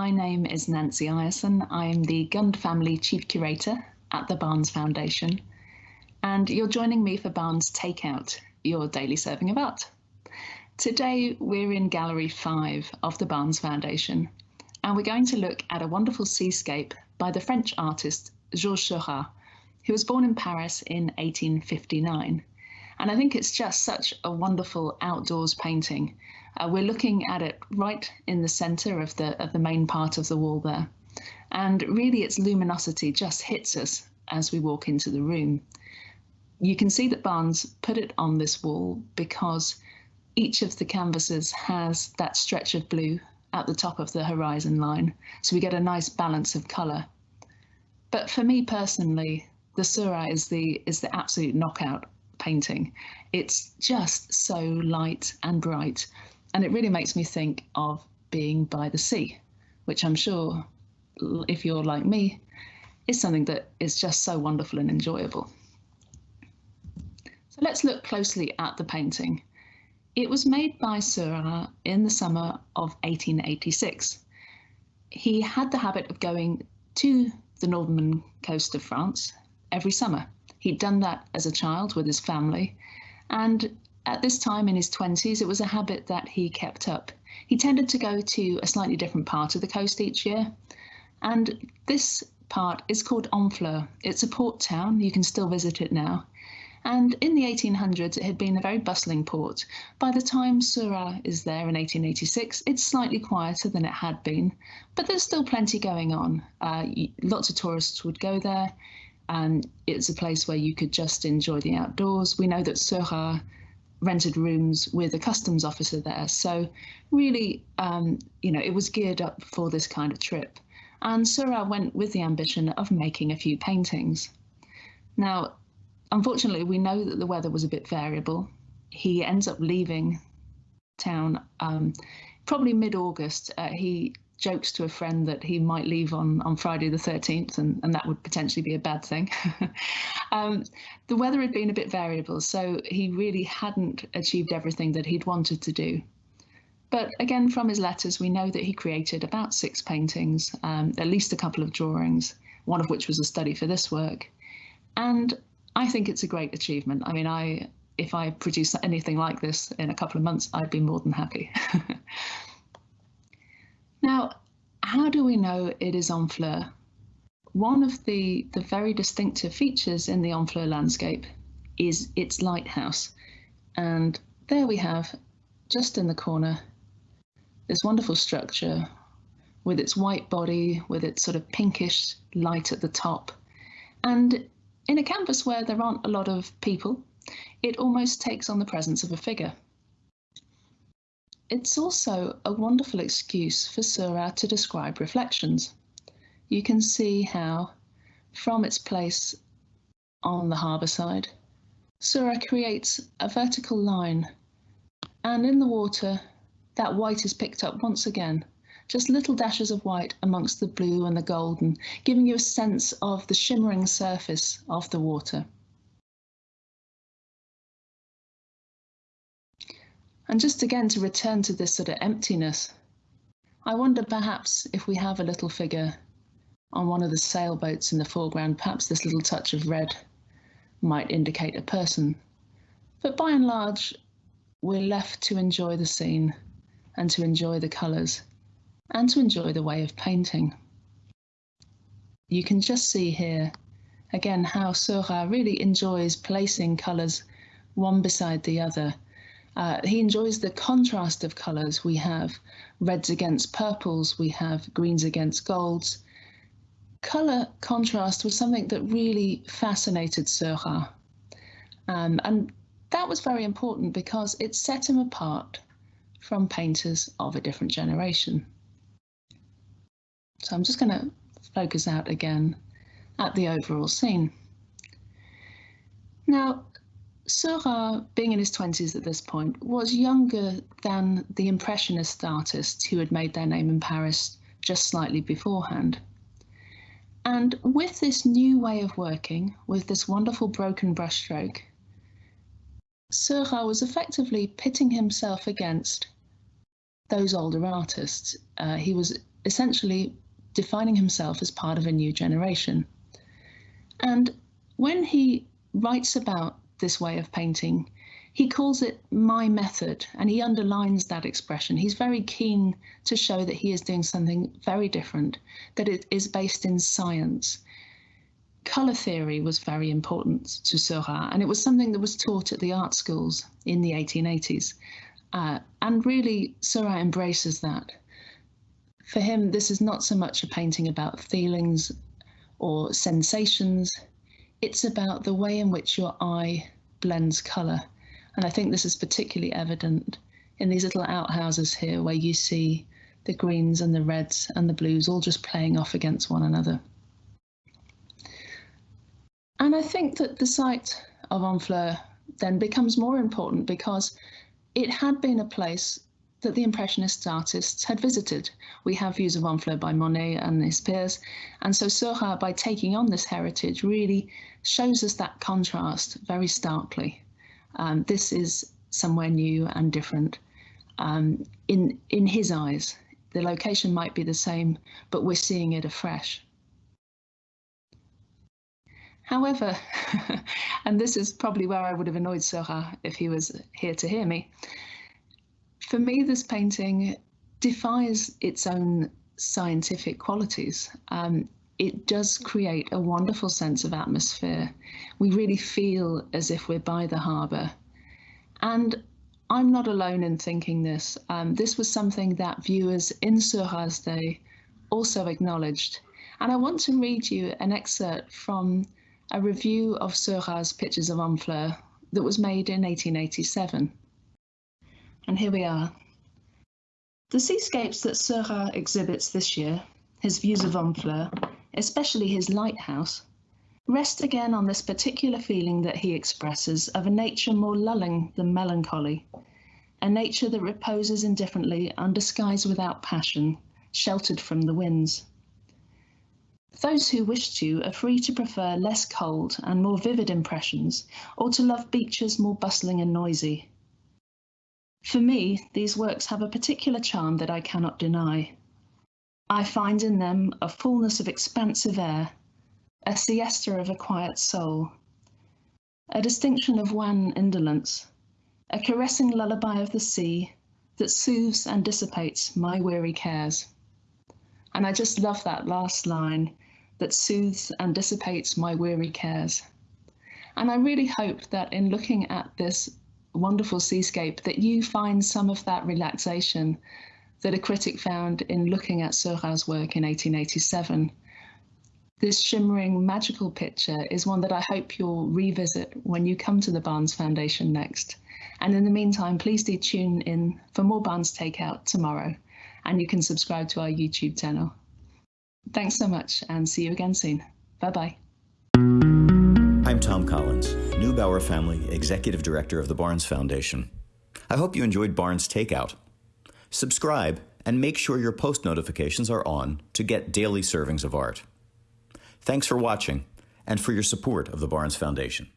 my name is Nancy Ireson. I'm the Gund Family Chief Curator at the Barnes Foundation, and you're joining me for Barnes Takeout, your daily serving of art. Today, we're in Gallery 5 of the Barnes Foundation, and we're going to look at a wonderful seascape by the French artist Georges Seurat, who was born in Paris in 1859. And I think it's just such a wonderful outdoors painting. Uh, we're looking at it right in the center of the of the main part of the wall there. And really its luminosity just hits us as we walk into the room. You can see that Barnes put it on this wall because each of the canvases has that stretch of blue at the top of the horizon line. So we get a nice balance of color. But for me personally, the Seurat is the is the absolute knockout painting. It's just so light and bright, and it really makes me think of being by the sea, which I'm sure, if you're like me, is something that is just so wonderful and enjoyable. So let's look closely at the painting. It was made by Seurat in the summer of 1886. He had the habit of going to the northern coast of France every summer. He'd done that as a child with his family, and at this time in his 20s, it was a habit that he kept up. He tended to go to a slightly different part of the coast each year, and this part is called Honfleur. It's a port town, you can still visit it now. And in the 1800s, it had been a very bustling port. By the time Seurat is there in 1886, it's slightly quieter than it had been, but there's still plenty going on. Uh, lots of tourists would go there and it's a place where you could just enjoy the outdoors. We know that Seurat rented rooms with a customs officer there, so really, um, you know, it was geared up for this kind of trip. And Seurat went with the ambition of making a few paintings. Now, unfortunately, we know that the weather was a bit variable. He ends up leaving town um, probably mid-August. Uh, he jokes to a friend that he might leave on, on Friday the 13th, and, and that would potentially be a bad thing. um, the weather had been a bit variable, so he really hadn't achieved everything that he'd wanted to do. But again, from his letters, we know that he created about six paintings, um, at least a couple of drawings, one of which was a study for this work. And I think it's a great achievement. I mean, I if I produce anything like this in a couple of months, I'd be more than happy. Now, how do we know it is Honfleur? One of the, the very distinctive features in the Honfleur landscape is its lighthouse. And there we have, just in the corner, this wonderful structure with its white body, with its sort of pinkish light at the top. And in a canvas where there aren't a lot of people, it almost takes on the presence of a figure. It's also a wonderful excuse for Seurat to describe reflections. You can see how, from its place on the harbour side, Seurat creates a vertical line, and in the water, that white is picked up once again, just little dashes of white amongst the blue and the golden, giving you a sense of the shimmering surface of the water. And just again to return to this sort of emptiness, I wonder perhaps if we have a little figure on one of the sailboats in the foreground, perhaps this little touch of red might indicate a person. But by and large, we're left to enjoy the scene and to enjoy the colours and to enjoy the way of painting. You can just see here again how Seurat really enjoys placing colours one beside the other uh, he enjoys the contrast of colours. We have reds against purples, we have greens against golds. Colour contrast was something that really fascinated Seurat. Um, and that was very important because it set him apart from painters of a different generation. So I'm just going to focus out again at the overall scene. Now, Seurat, being in his 20s at this point, was younger than the Impressionist artists who had made their name in Paris just slightly beforehand. And with this new way of working, with this wonderful broken brushstroke, Seurat was effectively pitting himself against those older artists. Uh, he was essentially defining himself as part of a new generation. And when he writes about this way of painting, he calls it my method and he underlines that expression. He's very keen to show that he is doing something very different, that it is based in science. Colour theory was very important to Seurat, and it was something that was taught at the art schools in the 1880s. Uh, and really, Seurat embraces that. For him, this is not so much a painting about feelings or sensations, it's about the way in which your eye blends colour and I think this is particularly evident in these little outhouses here where you see the greens and the reds and the blues all just playing off against one another. And I think that the site of Honfleur then becomes more important because it had been a place that the Impressionist artists had visited. We have views of Honfleur by Monet and his peers, and so Seurat, by taking on this heritage, really shows us that contrast very starkly. Um, this is somewhere new and different. Um, in, in his eyes, the location might be the same, but we're seeing it afresh. However, and this is probably where I would have annoyed Seurat if he was here to hear me, for me, this painting defies its own scientific qualities. Um, it does create a wonderful sense of atmosphere. We really feel as if we're by the harbour. And I'm not alone in thinking this. Um, this was something that viewers in Seurat's day also acknowledged. And I want to read you an excerpt from a review of Seurat's pictures of Honfleur that was made in 1887. And here we are. The seascapes that Seurat exhibits this year, his views of Honfleur, especially his lighthouse, rest again on this particular feeling that he expresses of a nature more lulling than melancholy, a nature that reposes indifferently under skies without passion, sheltered from the winds. Those who wish to are free to prefer less cold and more vivid impressions, or to love beaches more bustling and noisy. For me, these works have a particular charm that I cannot deny. I find in them a fullness of expansive air, a siesta of a quiet soul, a distinction of wan indolence, a caressing lullaby of the sea that soothes and dissipates my weary cares. And I just love that last line that soothes and dissipates my weary cares. And I really hope that in looking at this wonderful seascape that you find some of that relaxation that a critic found in looking at Seurat's work in 1887. This shimmering, magical picture is one that I hope you'll revisit when you come to the Barnes Foundation next. And in the meantime, please do tune in for more Barnes Takeout tomorrow, and you can subscribe to our YouTube channel. Thanks so much, and see you again soon. Bye-bye. Thom Collins, Neubauer Family Executive Director of the Barnes Foundation. I hope you enjoyed Barnes Takeout. Subscribe and make sure your post notifications are on to get daily servings of art. Thanks for watching and for your support of the Barnes Foundation.